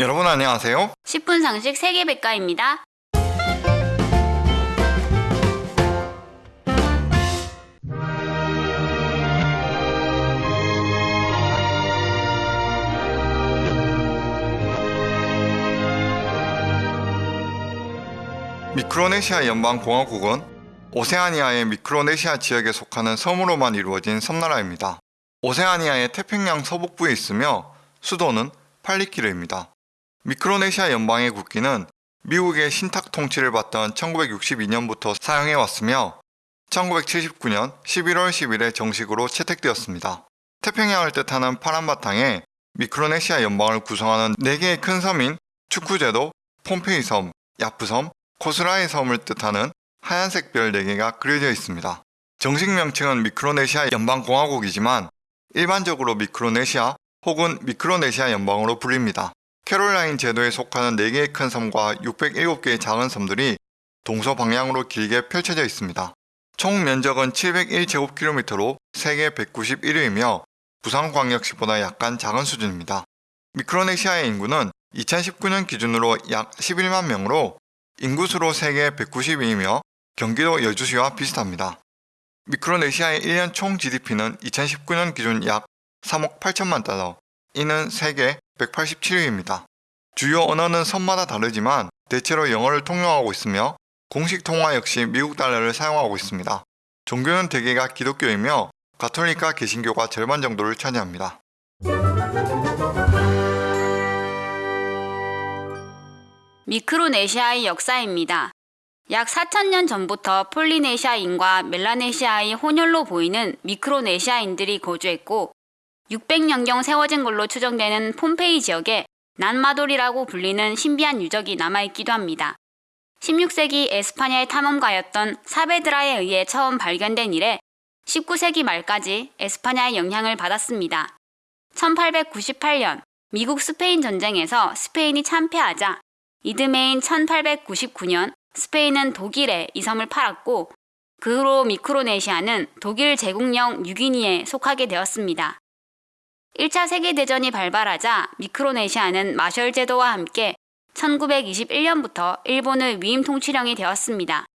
여러분 안녕하세요. 10분 상식 세계백과입니다. 미크로네시아 연방공화국은 오세아니아의 미크로네시아 지역에 속하는 섬으로만 이루어진 섬나라입니다. 오세아니아의 태평양 서북부에 있으며 수도는 팔리키르입니다. 미크로네시아 연방의 국기는 미국의 신탁 통치를 받던 1962년부터 사용해 왔으며 1979년 11월 10일에 정식으로 채택되었습니다. 태평양을 뜻하는 파란 바탕에 미크로네시아 연방을 구성하는 4개의 큰 섬인 축구제도, 폼페이 섬, 야프 섬, 코스라의 섬을 뜻하는 하얀색 별 4개가 그려져 있습니다. 정식 명칭은 미크로네시아 연방공화국이지만 일반적으로 미크로네시아 혹은 미크로네시아 연방으로 불립니다. 캐롤라인 제도에 속하는 4개의 큰 섬과 607개의 작은 섬들이 동서 방향으로 길게 펼쳐져 있습니다. 총 면적은 701제곱킬로미터로 세계 191위이며 부산광역시보다 약간 작은 수준입니다. 미크로네시아의 인구는 2019년 기준으로 약 11만 명으로 인구수로 세계 190위이며 경기도 여주시와 비슷합니다. 미크로네시아의 1년 총 GDP는 2019년 기준 약 3억 8천만 달러, 이는 세계 187위입니다. 주요 언어는 섬마다 다르지만 대체로 영어를 통용하고 있으며 공식 통화 역시 미국 달러를 사용하고 있습니다. 종교는 대개가 기독교이며 가톨릭과 개신교가 절반 정도를 차지합니다. 미크로네시아의 역사입니다. 약 4천년 전부터 폴리네시아인과 멜라네시아의 혼혈로 보이는 미크로네시아인들이 거주했고 600년경 세워진 걸로 추정되는 폼페이 지역에 난마돌이라고 불리는 신비한 유적이 남아있기도 합니다. 16세기 에스파냐의 탐험가였던 사베드라에 의해 처음 발견된 이래 19세기 말까지 에스파냐의 영향을 받았습니다. 1898년 미국 스페인 전쟁에서 스페인이 참패하자 이듬해인 1899년 스페인은 독일에 이 섬을 팔았고 그 후로 미크로네시아는 독일 제국령 뉴기니에 속하게 되었습니다. 1차 세계대전이 발발하자 미크로네시아는 마셜 제도와 함께 1921년부터 일본의 위임 통치령이 되었습니다.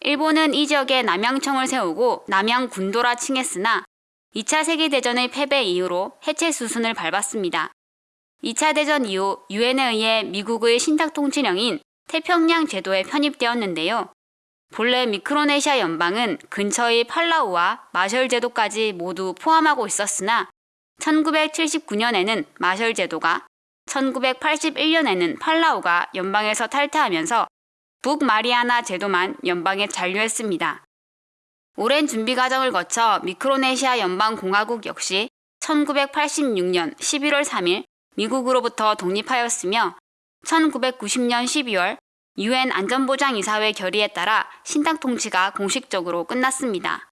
일본은 이 지역에 남양청을 세우고 남양 군도라 칭했으나 2차 세계대전의 패배 이후로 해체 수순을 밟았습니다. 2차 대전 이후 유엔에 의해 미국의 신탁 통치령인 태평양 제도에 편입되었는데요. 본래 미크로네시아 연방은 근처의 팔라우와 마셜 제도까지 모두 포함하고 있었으나 1979년에는 마셜 제도가 1981년에는 팔라우가 연방에서 탈퇴하면서 북마리아나 제도만 연방에 잔류했습니다. 오랜 준비 과정을 거쳐 미크로네시아 연방공화국 역시 1986년 11월 3일 미국으로부터 독립하였으며 1990년 12월 유엔 안전보장이사회 결의에 따라 신당 통치가 공식적으로 끝났습니다.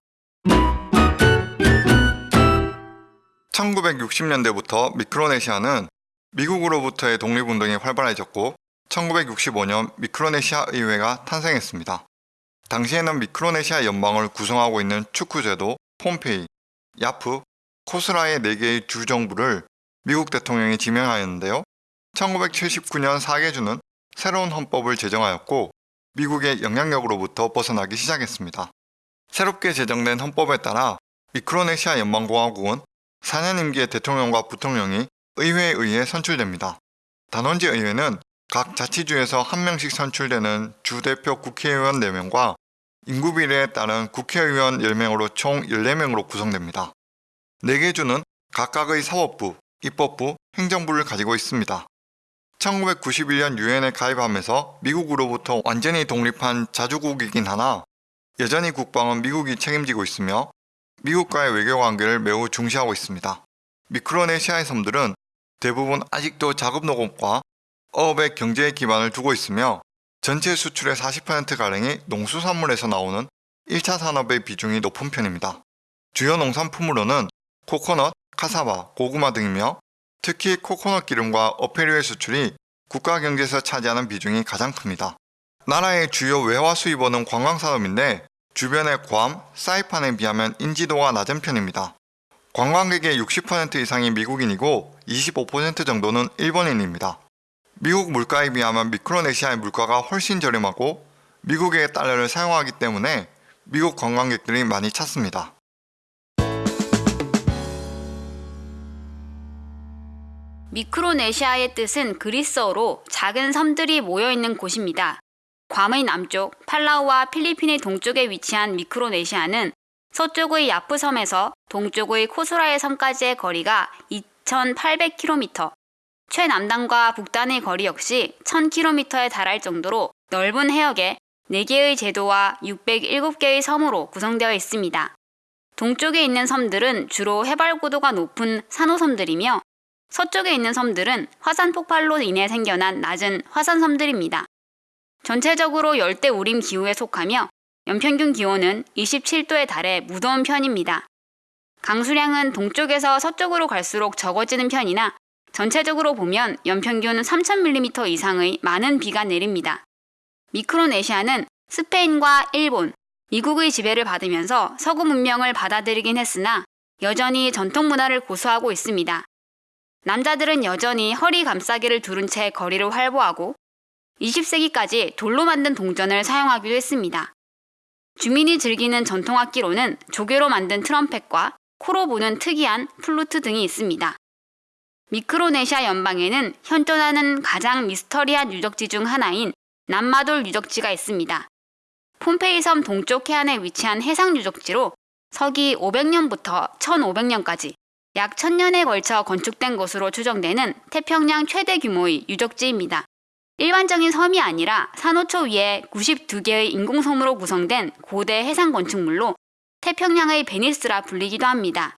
1960년대부터 미크로네시아는 미국으로부터의 독립운동이 활발해졌고 1965년 미크로네시아 의회가 탄생했습니다. 당시에는 미크로네시아 연방을 구성하고 있는 축구제도, 폼페이, 야프, 코스라의 4개의 주정부를 미국 대통령이 지명하였는데요. 1979년 4개 주는 새로운 헌법을 제정하였고 미국의 영향력으로부터 벗어나기 시작했습니다. 새롭게 제정된 헌법에 따라 미크로네시아 연방공화국은 4년 임기의 대통령과 부통령이 의회에 의해 선출됩니다. 단원지 의회는 각 자치주에서 한 명씩 선출되는 주대표 국회의원 4명과 인구 비례에 따른 국회의원 10명으로 총 14명으로 구성됩니다. 4개 주는 각각의 사법부, 입법부, 행정부를 가지고 있습니다. 1991년 유엔에 가입하면서 미국으로부터 완전히 독립한 자주국이긴 하나 여전히 국방은 미국이 책임지고 있으며 미국과의 외교관계를 매우 중시하고 있습니다. 미크로네시아의 섬들은 대부분 아직도 작업농업과 어업의 경제의 기반을 두고 있으며 전체 수출의 40%가량이 농수산물에서 나오는 1차 산업의 비중이 높은 편입니다. 주요 농산품으로는 코코넛, 카사바, 고구마 등이며 특히 코코넛 기름과 어패류의 수출이 국가 경제에서 차지하는 비중이 가장 큽니다. 나라의 주요 외화 수입원은 관광산업인데 주변의 괌, 사이판에 비하면 인지도가 낮은 편입니다. 관광객의 60% 이상이 미국인이고 25% 정도는 일본인입니다. 미국 물가에 비하면 미크로네시아의 물가가 훨씬 저렴하고 미국의 달러를 사용하기 때문에 미국 관광객들이 많이 찾습니다. 미크로네시아의 뜻은 그리스어로 작은 섬들이 모여 있는 곳입니다. 괌의 남쪽, 팔라우와 필리핀의 동쪽에 위치한 미크로네시아는 서쪽의 야프 섬에서 동쪽의 코스라의 섬까지의 거리가 2,800km, 최남단과 북단의 거리 역시 1,000km에 달할 정도로 넓은 해역에 4개의 제도와 607개의 섬으로 구성되어 있습니다. 동쪽에 있는 섬들은 주로 해발 고도가 높은 산호섬들이며 서쪽에 있는 섬들은 화산 폭발로 인해 생겨난 낮은 화산섬들입니다. 전체적으로 열대 우림 기후에 속하며 연평균 기온은 27도에 달해 무더운 편입니다. 강수량은 동쪽에서 서쪽으로 갈수록 적어지는 편이나 전체적으로 보면 연평균 3,000mm 이상의 많은 비가 내립니다. 미크로네시아는 스페인과 일본, 미국의 지배를 받으면서 서구 문명을 받아들이긴 했으나 여전히 전통 문화를 고수하고 있습니다. 남자들은 여전히 허리 감싸기를 두른 채 거리를 활보하고 20세기까지 돌로 만든 동전을 사용하기도 했습니다. 주민이 즐기는 전통 악기로는 조개로 만든 트럼펫과 코로 부는 특이한 플루트 등이 있습니다. 미크로네시아 연방에는 현존하는 가장 미스터리한 유적지 중 하나인 난마돌 유적지가 있습니다. 폰페이 섬 동쪽 해안에 위치한 해상 유적지로 서기 500년부터 1500년까지 약 1000년에 걸쳐 건축된 것으로 추정되는 태평양 최대 규모의 유적지입니다. 일반적인 섬이 아니라 산호초 위에 92개의 인공섬으로 구성된 고대 해상 건축물로 태평양의 베니스라 불리기도 합니다.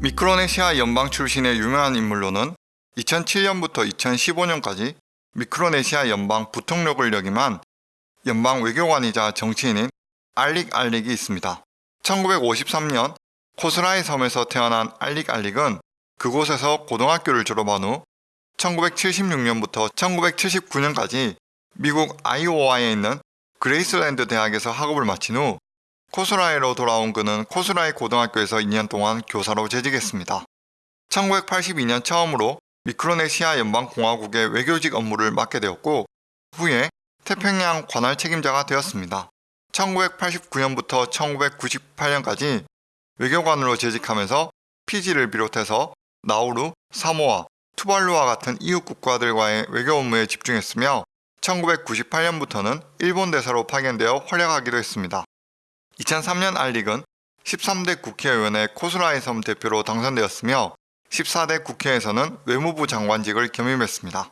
미크로네시아 연방 출신의 유명한 인물로는 2007년부터 2015년까지 미크로네시아 연방 부통령을 역임한 연방 외교관이자 정치인인 알릭 알릭이 있습니다. 1953년 코스라이 섬에서 태어난 알릭 알릭은 그곳에서 고등학교를 졸업한 후 1976년부터 1979년까지 미국 아이오와에 있는 그레이스랜드 대학에서 학업을 마친 후 코스라이로 돌아온 그는 코스라이 고등학교에서 2년 동안 교사로 재직했습니다. 1982년 처음으로 미크로네시아 연방공화국의 외교직 업무를 맡게 되었고 후에 태평양 관할 책임자가 되었습니다. 1989년부터 1998년까지 외교관으로 재직하면서 피지를 비롯해서 나우루, 사모아, 투발루와 같은 이웃 국가들과의 외교 업무에 집중했으며 1998년부터는 일본 대사로 파견되어 활약하기도 했습니다. 2003년 알릭은 13대 국회의원의 코스라이 섬 대표로 당선되었으며 14대 국회에서는 외무부 장관직을 겸임했습니다.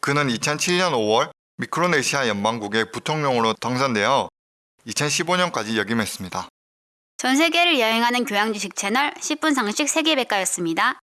그는 2007년 5월 미크로네시아 연방국의 부통령으로 당선되어 2015년까지 역임했습니다. 전 세계를 여행하는 교양 지식 채널 10분 상식 세계백과였습니다.